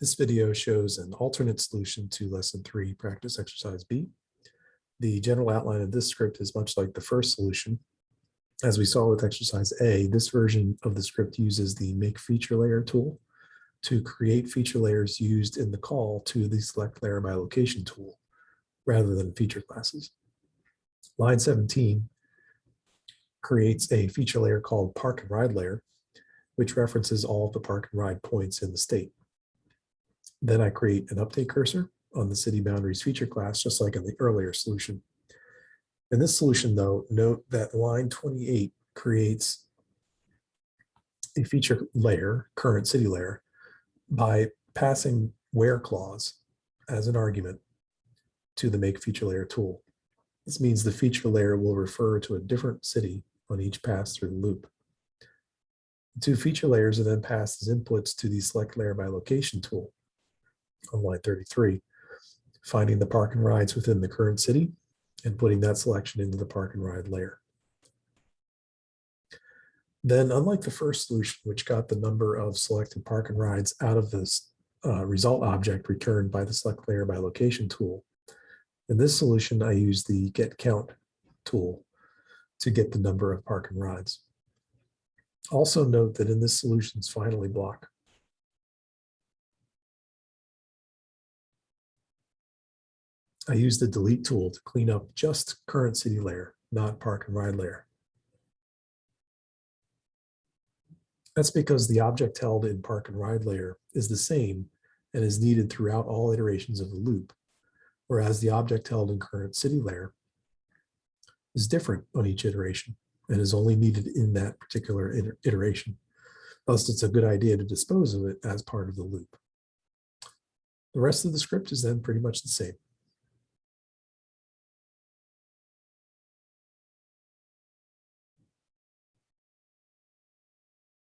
This video shows an alternate solution to lesson three, practice exercise B. The general outline of this script is much like the first solution. As we saw with exercise A, this version of the script uses the make feature layer tool to create feature layers used in the call to the select layer by location tool rather than feature classes. Line 17 creates a feature layer called park and ride layer, which references all of the park and ride points in the state. Then I create an update cursor on the city boundaries feature class, just like in the earlier solution. In this solution, though, note that line 28 creates a feature layer, current city layer, by passing where clause as an argument to the make feature layer tool. This means the feature layer will refer to a different city on each pass through the loop. The two feature layers are then passed as inputs to the select layer by location tool on line 33, finding the park and rides within the current city and putting that selection into the park and ride layer. Then unlike the first solution, which got the number of selected park and rides out of this uh, result object returned by the select layer by location tool, in this solution, I use the get count tool to get the number of park and rides. Also note that in this solution's finally block, I use the delete tool to clean up just current city layer, not park and ride layer. That's because the object held in park and ride layer is the same and is needed throughout all iterations of the loop, whereas the object held in current city layer is different on each iteration and is only needed in that particular iteration. Thus, it's a good idea to dispose of it as part of the loop. The rest of the script is then pretty much the same.